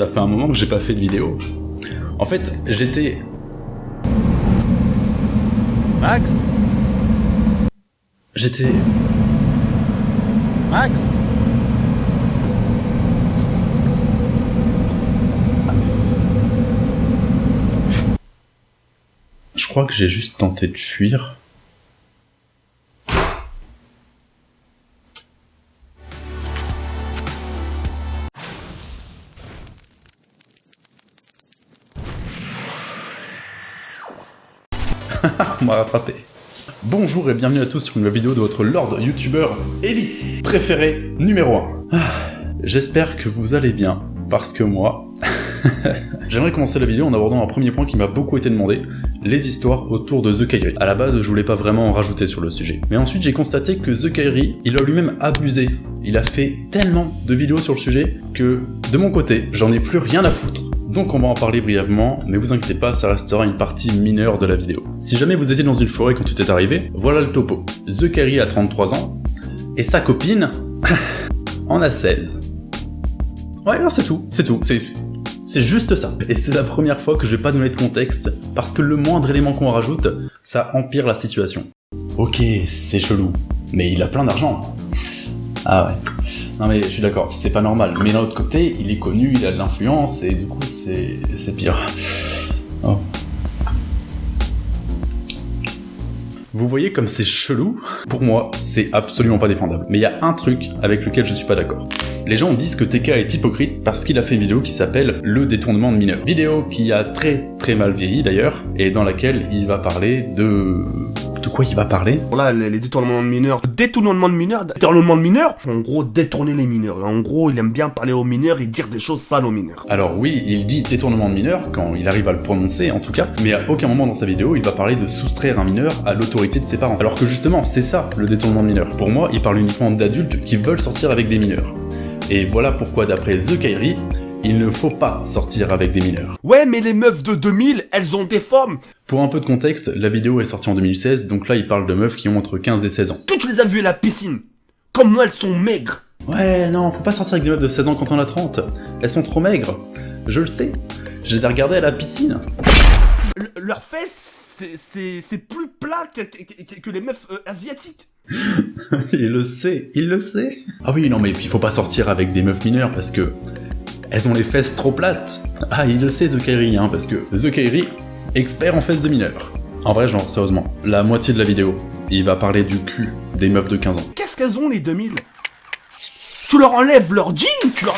ça fait un moment que j'ai pas fait de vidéo. En fait, j'étais... Max? J'étais... Max? Je crois que j'ai juste tenté de fuir. M'a rattrapé. Bonjour et bienvenue à tous sur une nouvelle vidéo de votre Lord YouTuber Elite préféré numéro 1. J'espère que vous allez bien, parce que moi... J'aimerais commencer la vidéo en abordant un premier point qui m'a beaucoup été demandé, les histoires autour de The Kairi. À la base, je voulais pas vraiment en rajouter sur le sujet. Mais ensuite, j'ai constaté que The Kairi, il a lui-même abusé. Il a fait tellement de vidéos sur le sujet que, de mon côté, j'en ai plus rien à foutre. Donc on va en parler brièvement, mais vous inquiétez pas, ça restera une partie mineure de la vidéo. Si jamais vous étiez dans une forêt quand tout est arrivé, voilà le topo. The Kairi a 33 ans, et sa copine en a 16. Ouais, c'est tout, c'est tout, c'est... C'est juste ça. Et c'est la première fois que je vais pas donner de contexte, parce que le moindre élément qu'on rajoute, ça empire la situation. Ok, c'est chelou, mais il a plein d'argent. Ah ouais. Non mais je suis d'accord, c'est pas normal. Mais d'un autre côté, il est connu, il a de l'influence, et du coup c'est pire. Oh. Vous voyez comme c'est chelou? Pour moi, c'est absolument pas défendable. Mais il y a un truc avec lequel je suis pas d'accord. Les gens disent que TK est hypocrite parce qu'il a fait une vidéo qui s'appelle Le détournement de mineurs. Vidéo qui a très très mal vieilli d'ailleurs, et dans laquelle il va parler de de quoi il va parler Là, les, détournements de mineurs. Détournement de mineurs Détournement de mineurs En gros, détourner les mineurs. En gros, il aime bien parler aux mineurs et dire des choses sales aux mineurs. Alors oui, il dit détournement de mineurs, quand il arrive à le prononcer en tout cas, mais à aucun moment dans sa vidéo, il va parler de soustraire un mineur à l'autorité de ses parents. Alors que justement, c'est ça, le détournement de mineurs. Pour moi, il parle uniquement d'adultes qui veulent sortir avec des mineurs. Et voilà pourquoi d'après The Kairi, il ne faut pas sortir avec des mineurs. Ouais, mais les meufs de 2000, elles ont des formes Pour un peu de contexte, la vidéo est sortie en 2016, donc là il parle de meufs qui ont entre 15 et 16 ans. Que tu les as vues à la piscine Comme moi, elles sont maigres Ouais, non, faut pas sortir avec des meufs de 16 ans quand on a 30. Elles sont trop maigres. Je le sais. Je les ai regardées à la piscine. Leurs fesses, c'est plus plat que, les meufs euh, asiatiques. il le sait, il le sait. Ah oui, non mais puis faut pas sortir avec des meufs mineures parce que elles ont les fesses trop plates. Ah, il le sait, The Kairi, hein, parce que The Kairi, expert en fesses de mineurs. En vrai, genre, sérieusement, la moitié de la vidéo, il va parler du cul des meufs de 15 ans. Qu'est-ce qu'elles ont, les 2000 Tu leur enlèves leur jean, tu leur...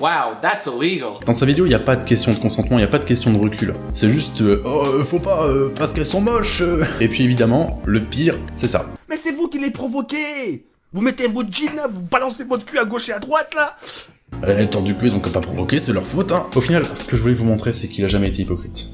Wow, that's illegal. Dans sa vidéo, il n'y a pas de question de consentement, il n'y a pas de question de recul. C'est juste, euh, oh, euh, faut pas, euh, parce qu'elles sont moches. Et puis évidemment, le pire, c'est ça. Mais c'est vous qui les provoquez Vous mettez votre jean là, vous balancez votre cul à gauche et à droite là euh, tant du coup, ils ont que pas provoqué, c'est leur faute, hein. Au final, ce que je voulais vous montrer, c'est qu'il a jamais été hypocrite.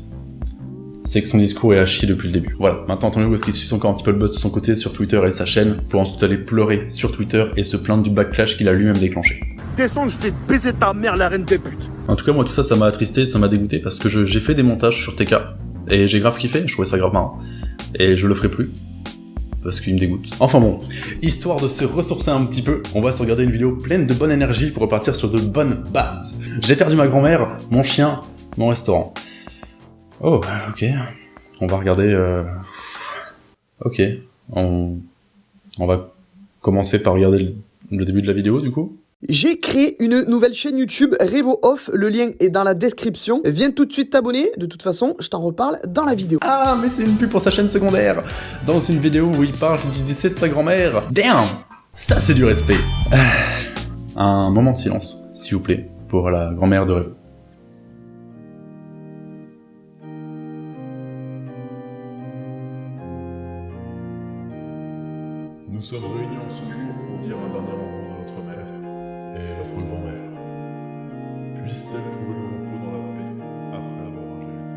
C'est que son discours est à chier depuis le début. Voilà, maintenant attendez-vous est-ce qu'il suit encore un petit peu le buzz de son côté sur Twitter et sa chaîne, pour ensuite aller pleurer sur Twitter et se plaindre du backlash qu'il a lui-même déclenché. Descends, je vais baiser ta mère, la reine des putes En tout cas, moi tout ça, ça m'a attristé, ça m'a dégoûté, parce que j'ai fait des montages sur TK, et j'ai grave kiffé, je trouvais ça grave marrant. Et je le ferai plus, parce qu'il me dégoûte. Enfin bon, histoire de se ressourcer un petit peu, on va se regarder une vidéo pleine de bonne énergie pour repartir sur de bonnes bases. J'ai perdu ma grand-mère, mon chien, mon restaurant. Oh, ok. On va regarder... Euh... Ok. On va commencer par regarder le début de la vidéo, du coup j'ai créé une nouvelle chaîne YouTube, Revo Off, le lien est dans la description. Viens tout de suite t'abonner, de toute façon, je t'en reparle dans la vidéo. Ah, mais c'est une pub pour sa chaîne secondaire Dans une vidéo où il parle du décès de sa grand-mère. Damn Ça, c'est du respect ah, Un moment de silence, s'il vous plaît, pour la grand-mère de Revo. Nous sommes réunis en ce jour pour dire un dernier mot et notre grand-mère. Puisse-t-elle trouver le repos dans la paix après avoir mangé les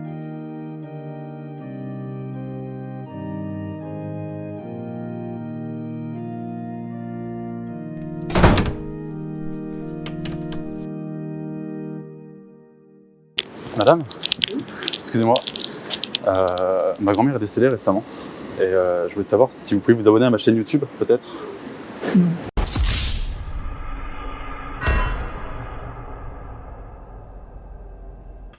Madame Excusez-moi. Euh, ma grand-mère est décédée récemment. Et euh, je voulais savoir si vous pouvez vous abonner à ma chaîne YouTube, peut-être?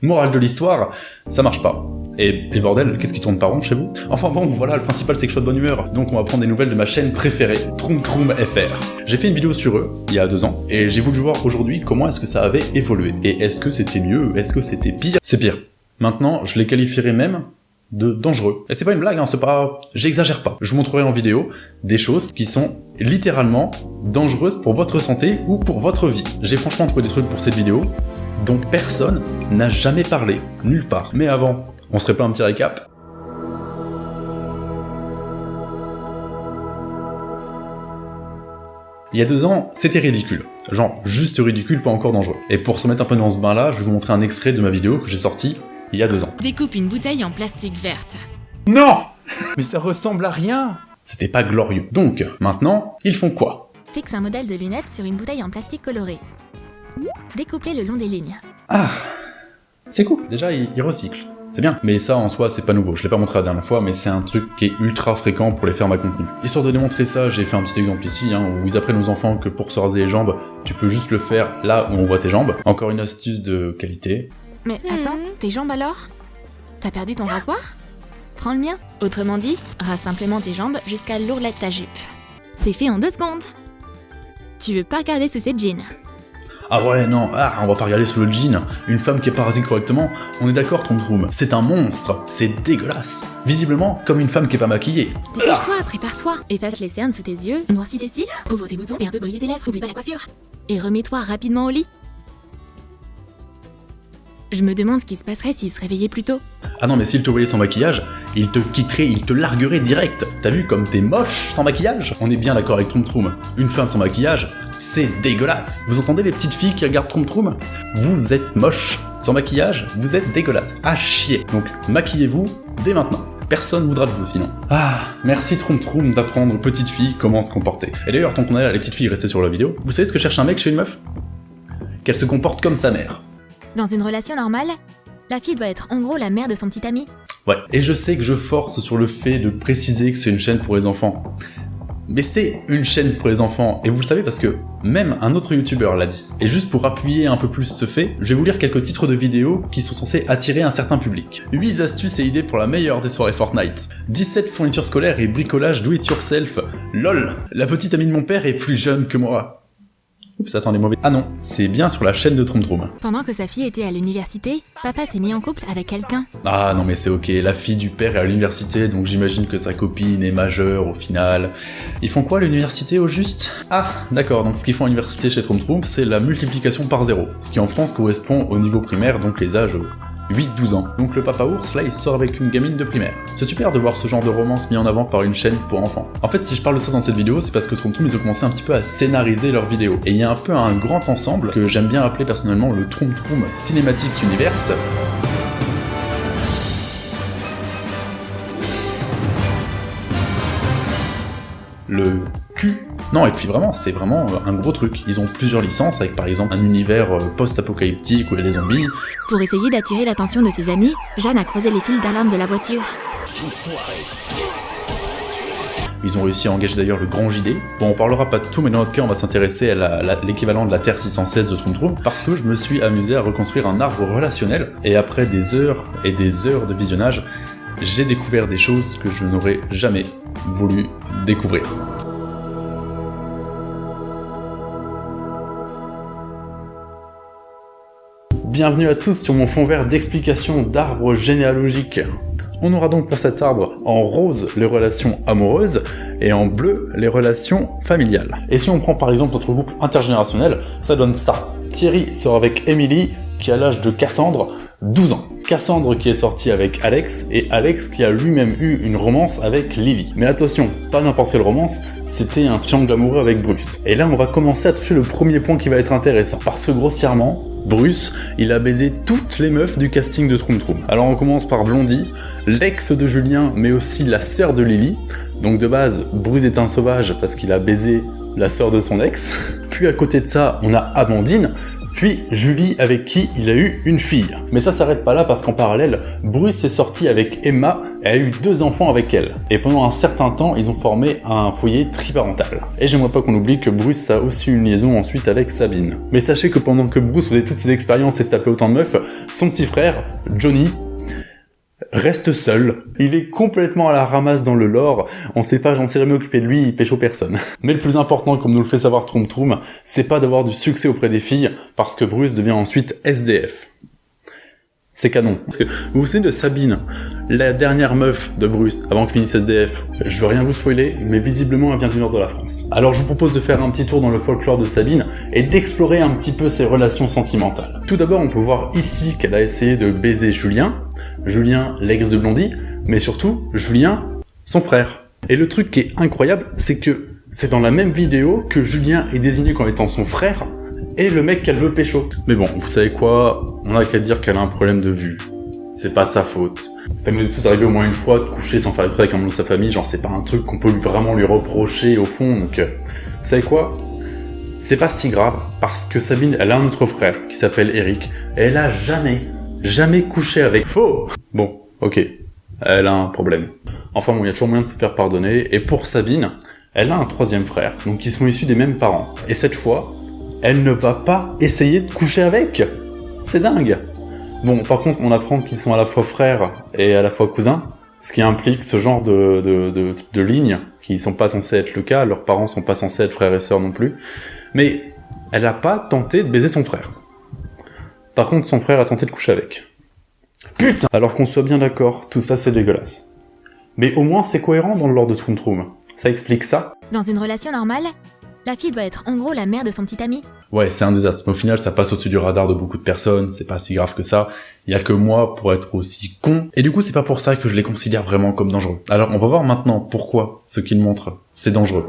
Morale de l'histoire, ça marche pas. Et, bordel, qu'est-ce qui tourne pas rond chez vous? Enfin bon, voilà, le principal c'est que je sois de bonne humeur. Donc on va prendre des nouvelles de ma chaîne préférée, Troom Troom FR. J'ai fait une vidéo sur eux, il y a deux ans, et j'ai voulu voir aujourd'hui comment est-ce que ça avait évolué. Et est-ce que c'était mieux Est-ce que c'était pire? C'est pire. Maintenant, je les qualifierais même de dangereux. Et c'est pas une blague, hein, c'est pas... J'exagère pas. Je vous montrerai en vidéo des choses qui sont littéralement dangereuses pour votre santé ou pour votre vie. J'ai franchement trouvé des trucs pour cette vidéo dont personne n'a jamais parlé, nulle part. Mais avant, on se ferait pas un petit récap Il y a deux ans, c'était ridicule. Genre, juste ridicule, pas encore dangereux. Et pour se remettre un peu dans ce bain-là, je vais vous montrer un extrait de ma vidéo que j'ai sorti il y a deux ans. Découpe une bouteille en plastique verte. Non Mais ça ressemble à rien C'était pas glorieux. Donc, maintenant, ils font quoi? Fixe un modèle de lunettes sur une bouteille en plastique coloré. Découpez le long des lignes. Ah C'est cool, déjà, ils recyclent. C'est bien. Mais ça, en soi, c'est pas nouveau. Je l'ai pas montré la dernière fois, mais c'est un truc qui est ultra fréquent pour les fermes à contenu. Histoire de démontrer ça, j'ai fait un petit exemple ici, hein, où ils apprennent aux enfants que pour se raser les jambes, tu peux juste le faire là où on voit tes jambes. Encore une astuce de qualité. Mais attends, tes jambes alors? T'as perdu ton rasoir? Prends le mien. Autrement dit, rase simplement tes jambes jusqu'à l'ourlet de ta jupe. C'est fait en deux secondes. Tu veux pas regarder sous cette jeans Ah ouais, non, ah, on va pas regarder sous le jean. Une femme qui est pas rasée correctement, on est d'accord, Tom Troom. C'est un monstre, c'est dégueulasse. Visiblement, comme une femme qui est pas maquillée. Dépêche-toi, prépare-toi. Efface les cernes sous tes yeux, noircis tes cils, ouvre tes boutons et un peu briller tes lèvres, oublie pas la coiffure. Et remets-toi rapidement au lit. Je me demande ce qui se passerait s'il se réveillait plus tôt. Ah non, mais s'il te voyait sans maquillage, il te quitterait, il te larguerait direct. T'as vu comme t'es moche sans maquillage On est bien d'accord avec Troom Troom. Une femme sans maquillage, c'est dégueulasse. Vous entendez les petites filles qui regardent Troom Troom Vous êtes moche. Sans maquillage, vous êtes dégueulasse. À chier. Donc, maquillez-vous dès maintenant. Personne voudra de vous sinon. Ah, merci Troom Troom d'apprendre aux petites filles comment se comporter. Et d'ailleurs, tant qu'on est là, les petites filles restées sur la vidéo, vous savez ce que cherche un mec chez une meuf? Qu'elle se comporte comme sa mère. Dans une relation normale, la fille doit être en gros la mère de son petit ami. Ouais, et je sais que je force sur le fait de préciser que c'est une chaîne pour les enfants. Mais c'est une chaîne pour les enfants, et vous le savez parce que même un autre youtubeur l'a dit. Et juste pour appuyer un peu plus ce fait, je vais vous lire quelques titres de vidéos qui sont censés attirer un certain public. 8 astuces et idées pour la meilleure des soirées Fortnite. 17 fournitures scolaires et bricolage do it yourself. LOL La petite amie de mon père est plus jeune que moi. Oups, attendez, mauvais. Ah non, c'est bien sur la chaîne de Troom. Pendant que sa fille était à l'université, papa s'est mis en couple avec quelqu'un. Ah non mais c'est ok, la fille du père est à l'université, donc j'imagine que sa copine est majeure au final. Ils font quoi à l'université au juste? Ah, d'accord, donc ce qu'ils font à l'université chez Troom, c'est la multiplication par zéro, ce qui en France correspond au niveau primaire, donc les âges 8-12 ans. Donc le papa ours, là, il sort avec une gamine de primaire. C'est super de voir ce genre de romance mis en avant par une chaîne pour enfants. En fait, si je parle de ça dans cette vidéo, c'est parce que Troom, ils ont commencé un petit peu à scénariser leurs vidéos. Et il y a un peu un grand ensemble que j'aime bien appeler personnellement le Troom Troom Cinematic Universe. Le non, et puis vraiment, c'est vraiment un gros truc. Ils ont plusieurs licences, avec par exemple un univers euh, post-apocalyptique où il y a des zombies. Pour essayer d'attirer l'attention de ses amis, Jeanne a croisé les fils d'alarme de la voiture. Ils ont réussi à engager d'ailleurs le grand JD. Bon, on parlera pas de tout, mais dans notre cas, on va s'intéresser à l'équivalent de la Terre 616 de Troom, parce que je me suis amusé à reconstruire un arbre relationnel, et après des heures et des heures de visionnage, j'ai découvert des choses que je n'aurais jamais voulu découvrir. Bienvenue à tous sur mon fond vert d'explication d'arbres généalogiques. On aura donc pour cet arbre en rose les relations amoureuses et en bleu les relations familiales. Et si on prend par exemple notre boucle intergénérationnelle, ça donne ça. Thierry sort avec Emily qui a l'âge de Cassandre, 12 ans. Cassandre qui est sorti avec Alex, et Alex qui a lui-même eu une romance avec Lily. Mais attention, pas n'importe quelle romance, c'était un triangle amoureux avec Bruce. Et là, on va commencer à toucher le premier point qui va être intéressant, parce que grossièrement, Bruce, il a baisé toutes les meufs du casting de Troom Troom. Alors on commence par Blondie, l'ex de Julien, mais aussi la sœur de Lily. Donc de base, Bruce est un sauvage parce qu'il a baisé la sœur de son ex. Puis à côté de ça, on a Amandine, puis Julie avec qui il a eu une fille. Mais ça s'arrête pas là parce qu'en parallèle, Bruce est sorti avec Emma et a eu deux enfants avec elle. Et pendant un certain temps, ils ont formé un foyer triparental. Et j'aimerais pas qu'on oublie que Bruce a aussi une liaison ensuite avec Sabine. Mais sachez que pendant que Bruce faisait toutes ses expériences et se tapait autant de meufs, son petit frère, Johnny, reste seul. Il est complètement à la ramasse dans le lore, on sait pas, j'en sais jamais occupé de lui, il pêche aux personnes. Mais le plus important, comme nous le fait savoir Troum Troum, c'est pas d'avoir du succès auprès des filles, parce que Bruce devient ensuite SDF. C'est canon. Parce que vous vous souvenez de Sabine, la dernière meuf de Bruce, avant qu'il finisse SDF. Je veux rien vous spoiler, mais visiblement elle vient du nord de la France. Alors je vous propose de faire un petit tour dans le folklore de Sabine et d'explorer un petit peu ses relations sentimentales. Tout d'abord, on peut voir ici qu'elle a essayé de baiser Julien, Julien l'ex de Blondie, mais surtout Julien son frère. Et le truc qui est incroyable, c'est que c'est dans la même vidéo que Julien est désigné comme étant son frère, et le mec qu'elle veut pécho. Mais bon, vous savez quoi? On a qu'à dire qu'elle a un problème de vue. C'est pas sa faute. Ça nous est tous arrivé au moins une fois de coucher sans faire exprès avec un membre de sa famille, genre c'est pas un truc qu'on peut vraiment lui reprocher au fond, donc... Euh, vous savez quoi? C'est pas si grave, parce que Sabine, elle a un autre frère qui s'appelle Eric, et elle a jamais, jamais couché avec... Faux Bon, ok, elle a un problème. Enfin bon, il y a toujours moyen de se faire pardonner, et pour Sabine, elle a un troisième frère, donc ils sont issus des mêmes parents. Et cette fois, elle ne va pas essayer de coucher avec. C'est dingue. Bon, par contre, on apprend qu'ils sont à la fois frères et à la fois cousins, ce qui implique ce genre de, de, de, de lignes qui sont pas censées être le cas, leurs parents sont pas censés être frères et sœurs non plus. Mais elle a pas tenté de baiser son frère. Par contre, son frère a tenté de coucher avec. Putain Alors qu'on soit bien d'accord, tout ça c'est dégueulasse. Mais au moins c'est cohérent dans le lore de Troom Troom. Ça explique ça. Dans une relation normale, la fille doit être en gros la mère de son petit ami. Ouais, c'est un désastre. Mais au final, ça passe au-dessus du radar de beaucoup de personnes, c'est pas si grave que ça. Il y a que moi pour être aussi con. Et du coup, c'est pas pour ça que je les considère vraiment comme dangereux. Alors, on va voir maintenant pourquoi ce qu'ils montrent, c'est dangereux.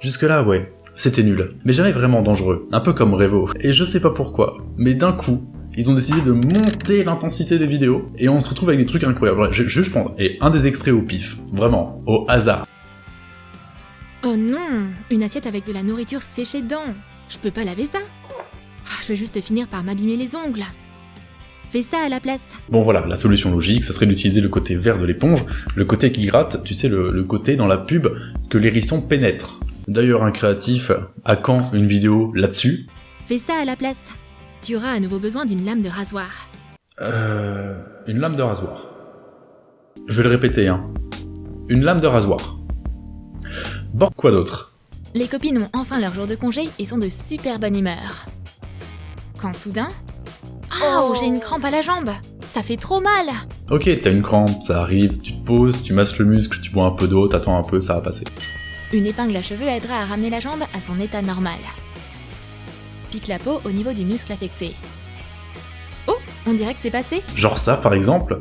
Jusque-là, ouais, c'était nul. Mais jamais vraiment dangereux. Un peu comme Revo. Et je sais pas pourquoi, mais d'un coup, ils ont décidé de monter l'intensité des vidéos, et on se retrouve avec des trucs incroyables. Je, je, je prends et un des extraits au pif, vraiment, au hasard. Oh non Une assiette avec de la nourriture séchée dedans Je peux pas laver ça Ah, Je vais juste finir par m'abîmer les ongles. Fais ça à la place. Bon voilà, la solution logique, ça serait d'utiliser le côté vert de l'éponge, le côté qui gratte, tu sais, le, le côté dans la pub que l'hérisson pénètre. D'ailleurs, un créatif a quand une vidéo là-dessus Fais ça à la place. Tu auras à nouveau besoin d'une lame de rasoir. Euh... Une lame de rasoir. Je vais le répéter, hein. Une lame de rasoir. Bon, quoi d'autre? Les copines ont enfin leur jour de congé et sont de super bonne humeur. Quand soudain... Oh, j'ai une crampe à la jambe Ça fait trop mal Ok, t'as une crampe, ça arrive, tu te poses, tu masses le muscle, tu bois un peu d'eau, t'attends un peu, ça va passer. Une épingle à cheveux aidera à ramener la jambe à son état normal. Pique la peau au niveau du muscle affecté. Oh, on dirait que c'est passé Genre ça, par exemple,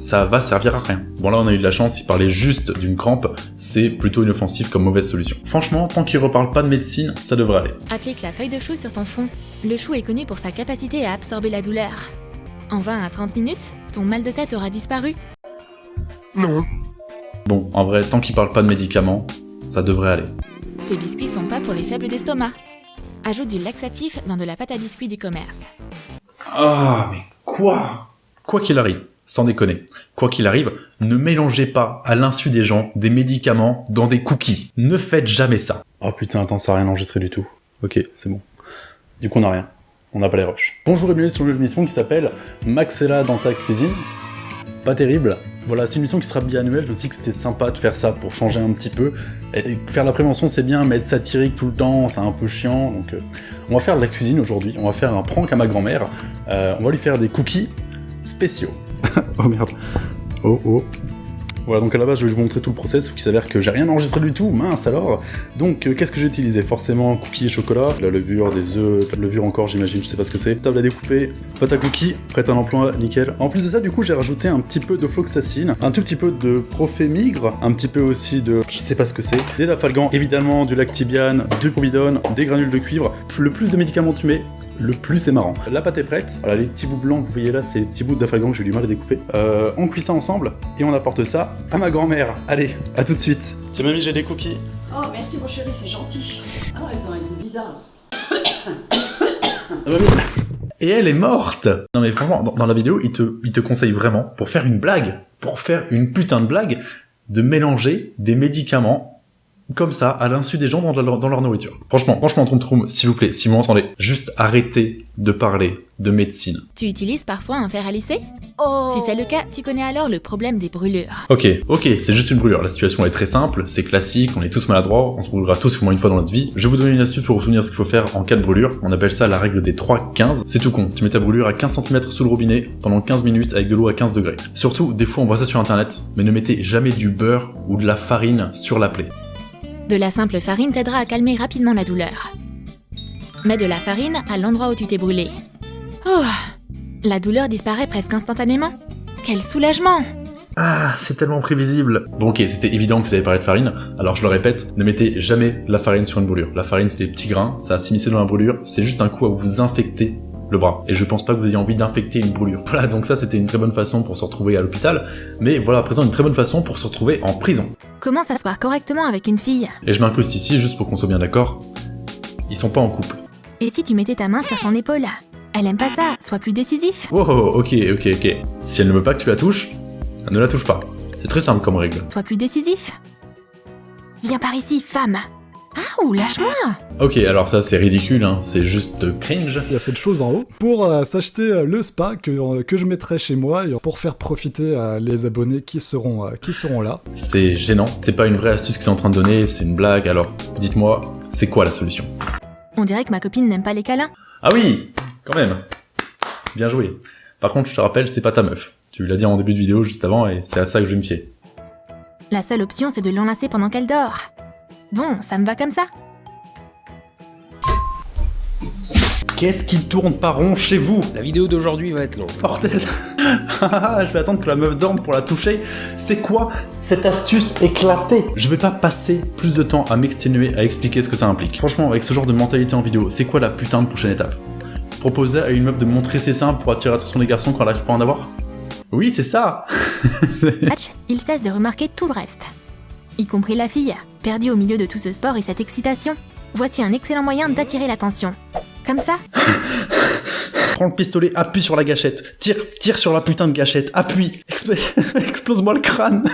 ça va servir à rien. Bon là, on a eu de la chance, il parlait juste d'une crampe, c'est plutôt inoffensif comme mauvaise solution. Franchement, tant qu'il reparle pas de médecine, ça devrait aller. Applique la feuille de chou sur ton front. Le chou est connu pour sa capacité à absorber la douleur. En 20 à 30 minutes, ton mal de tête aura disparu. Non. Bon, en vrai, tant qu'il parle pas de médicaments, ça devrait aller. Ces biscuits sont pas pour les faibles d'estomac. Ajoute du laxatif dans de la pâte à biscuits du commerce. Ah, mais quoi? Quoi qu'il arrive, sans déconner, quoi qu'il arrive, ne mélangez pas, à l'insu des gens, des médicaments dans des cookies. Ne faites jamais ça. Oh putain, attends, ça a rien enregistré du tout. Ok, c'est bon. Du coup, on a rien. On n'a pas les rushs. Bonjour et bienvenue sur une nouvelle émission qui s'appelle Maxella dans ta cuisine. Pas terrible. Voilà, c'est une mission qui sera biannuelle, je sais que c'était sympa de faire ça pour changer un petit peu. Faire la prévention c'est bien, mais être satirique tout le temps, c'est un peu chiant, donc euh, on va faire de la cuisine aujourd'hui, on va faire un prank à ma grand-mère, Euh, on va lui faire des cookies spéciaux. oh merde. Oh oh. Voilà, donc à la base, je vais vous montrer tout le process, sauf qu'il s'avère que j'ai rien enregistré du tout, mince alors Donc, euh, qu'est-ce que j'ai utilisé? Forcément, cookies et chocolat, la levure, des œufs, de levure encore, j'imagine, je sais pas ce que c'est. Table à découper, pâte à cookies, prête à l'emploi, nickel. En plus de ça, du coup, j'ai rajouté un petit peu de floxacine, un tout petit peu de profémigre, un petit peu aussi de... je sais pas ce que c'est, des dafalgan, évidemment, du lactibiane, du providone, des granules de cuivre. Le plus de médicaments tu mets, le plus c'est marrant. La pâte est prête. Voilà, les petits bouts blancs que vous voyez là, c'est les petits bouts d'afalgan que j'ai du mal à découper. Euh, on cuit ça ensemble et on apporte ça à ma grand-mère. Allez, à tout de suite. Tiens mamie, j'ai des cookies. Oh, merci mon chéri, c'est gentil. Ah, elles ont un goût bizarre. Et elle est morte Non mais franchement, dans, dans la vidéo, il te, il te conseille vraiment, pour faire une blague, pour faire une putain de blague, de mélanger des médicaments comme ça, à l'insu des gens dans leur, dans leur nourriture. Franchement, franchement, Troum s'il vous plaît, si vous m'entendez, juste arrêtez de parler de médecine. Tu utilises parfois un fer à lisser? Oh Si c'est le cas, tu connais alors le problème des brûlures. Ok, ok, c'est juste une brûlure. La situation est très simple, c'est classique, on est tous maladroits, on se brûlera tous au moins une fois dans notre vie. Je vais vous donner une astuce pour vous souvenir ce qu'il faut faire en cas de brûlure. On appelle ça la règle des 3-15. C'est tout con. Tu mets ta brûlure à 15 cm sous le robinet pendant 15 minutes avec de l'eau à 15 degrés. Surtout, des fois on voit ça sur internet, mais ne mettez jamais du beurre ou de la farine sur la plaie. De la simple farine t'aidera à calmer rapidement la douleur. Mets de la farine à l'endroit où tu t'es brûlé. Oh La douleur disparaît presque instantanément. Quel soulagement Ah, c'est tellement prévisible. Bon ok, c'était évident que vous avez parlé de farine, alors je le répète, ne mettez jamais de la farine sur une brûlure. La farine c'est des petits grains, ça a s'immiscer dans la brûlure, c'est juste un coup à vous infecter le bras. Et je pense pas que vous ayez envie d'infecter une brûlure. Voilà, donc ça c'était une très bonne façon pour se retrouver à l'hôpital, mais voilà à présent une très bonne façon pour se retrouver en prison. Comment s'asseoir correctement avec une fille Et je m'incruste ici juste pour qu'on soit bien d'accord, ils sont pas en couple. Et si tu mettais ta main sur son épaule Elle aime pas ça, sois plus décisif. Oh, ok, ok, ok. Si elle ne veut pas que tu la touches, ne la touche pas. C'est très simple comme règle. Sois plus décisif. Viens par ici, femme. Ah, ou lâche-moi Ok, alors ça c'est ridicule, hein. c'est juste cringe. Il y a cette chose en haut pour euh, s'acheter euh, le spa que, euh, que je mettrai chez moi et pour faire profiter euh, les abonnés qui seront, euh, qui seront là. C'est gênant, c'est pas une vraie astuce qu'ils sont en train de donner, c'est une blague, alors dites-moi, c'est quoi la solution? On dirait que ma copine n'aime pas les câlins. Ah oui, quand même. Bien joué. Par contre, je te rappelle, c'est pas ta meuf. Tu l'as dit en début de vidéo juste avant et c'est à ça que je vais me fier. La seule option, c'est de l'enlacer pendant qu'elle dort. Bon, ça me va comme ça. Qu'est-ce qui tourne pas rond chez vous? La vidéo d'aujourd'hui va être longue. Bordel Je vais attendre que la meuf dorme pour la toucher. C'est quoi cette astuce éclatée? Je vais pas passer plus de temps à m'exténuer, à expliquer ce que ça implique. Franchement, avec ce genre de mentalité en vidéo, c'est quoi la putain de prochaine étape? Proposer à une meuf de montrer ses seins pour attirer l'attention des garçons quand elle arrive pas à en avoir? Oui, c'est ça Hatch, il cesse de remarquer tout le reste. Y compris la fille, perdue au milieu de tout ce sport et cette excitation. Voici un excellent moyen d'attirer l'attention. Comme ça, Prends le pistolet, appuie sur la gâchette. Tire, tire sur la putain de gâchette. Appuie. Expl- Explose-moi le crâne.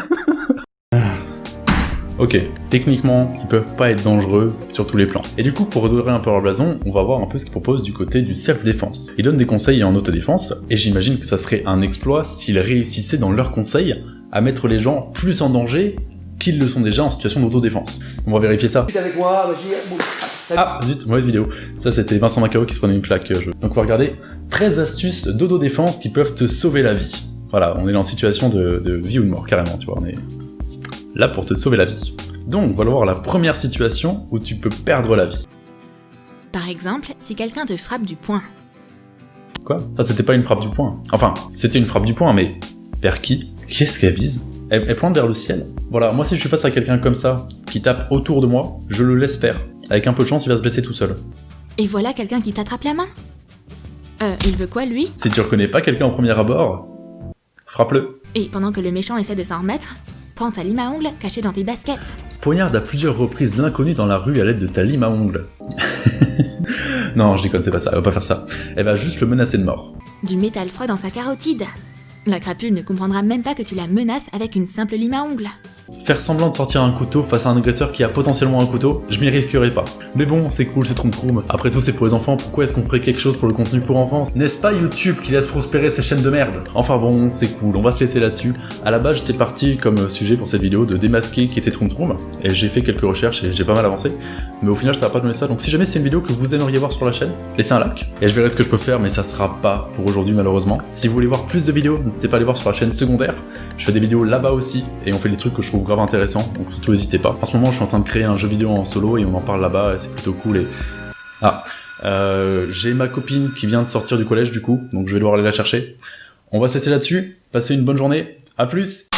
ok, techniquement, ils peuvent pas être dangereux sur tous les plans. Et du coup, pour redorer un peu leur blason, on va voir un peu ce qu'ils proposent du côté du self-défense. Ils donnent des conseils en autodéfense, et j'imagine que ça serait un exploit s'ils réussissaient dans leurs conseils à mettre les gens plus en danger qu'ils le sont déjà en situation d'autodéfense. On va vérifier ça. avec moi, vas-y, bon. Ah, zut, mauvaise vidéo. Ça, c'était Vincent Macao qui se prenait une claque. euh, je- Donc, on va regarder 13 astuces d'autodéfense qui peuvent te sauver la vie. Voilà, on est en situation de, de vie ou de mort, carrément, tu vois. On est là pour te sauver la vie. Donc, on va voir la première situation où tu peux perdre la vie. par exemple, si quelqu'un te frappe du poing. Quoi? Ça, c'était pas une frappe du poing. Enfin, c'était une frappe du poing, mais vers qui? Qui est-ce qu'elle vise? Elle, elle pointe vers le ciel. Voilà, moi, si je suis face à quelqu'un comme ça, qui tape autour de moi, je le laisse faire. Avec un peu de chance, il va se blesser tout seul. Et voilà quelqu'un qui t'attrape la main. Euh, il veut quoi lui? Si tu reconnais pas quelqu'un au premier abord, frappe-le. Et pendant que le méchant essaie de s'en remettre, prends ta lime à ongles cachée dans tes baskets. Poignarde à plusieurs reprises l'inconnu dans la rue à l'aide de ta lime à ongles. non, je déconne, c'est pas ça, elle va pas faire ça. Elle va juste le menacer de mort. Du métal froid dans sa carotide. La crapule ne comprendra même pas que tu la menaces avec une simple lime à ongles. Faire semblant de sortir un couteau face à un agresseur qui a potentiellement un couteau, je m'y risquerai pas. Mais bon, c'est cool, c'est Troum Troum. Après tout, c'est pour les enfants, pourquoi est-ce qu'on ferait quelque chose pour le contenu pour enfants? N'est-ce pas YouTube qui laisse prospérer ces chaînes de merde? Enfin bon, c'est cool, on va se laisser là-dessus. À la base, j'étais parti comme sujet pour cette vidéo de démasquer qui était Troum Troum, et j'ai fait quelques recherches et j'ai pas mal avancé. Mais au final, ça va pas donner ça, donc si jamais c'est une vidéo que vous aimeriez voir sur la chaîne, laissez un like, et je verrai ce que je peux faire, mais ça sera pas pour aujourd'hui malheureusement. Si vous voulez voir plus de vidéos, n'hésitez pas à aller voir sur la chaîne secondaire. Je fais des vidéos là-bas aussi, et on fait des trucs que je trouve grave intéressants, donc surtout n'hésitez pas. En ce moment, je suis en train de créer un jeu vidéo en solo, et on en parle là-bas, c'est plutôt cool, et... Ah, euh, j'ai ma copine qui vient de sortir du collège du coup, donc je vais devoir aller la chercher. On va se laisser là-dessus, passez une bonne journée, à plus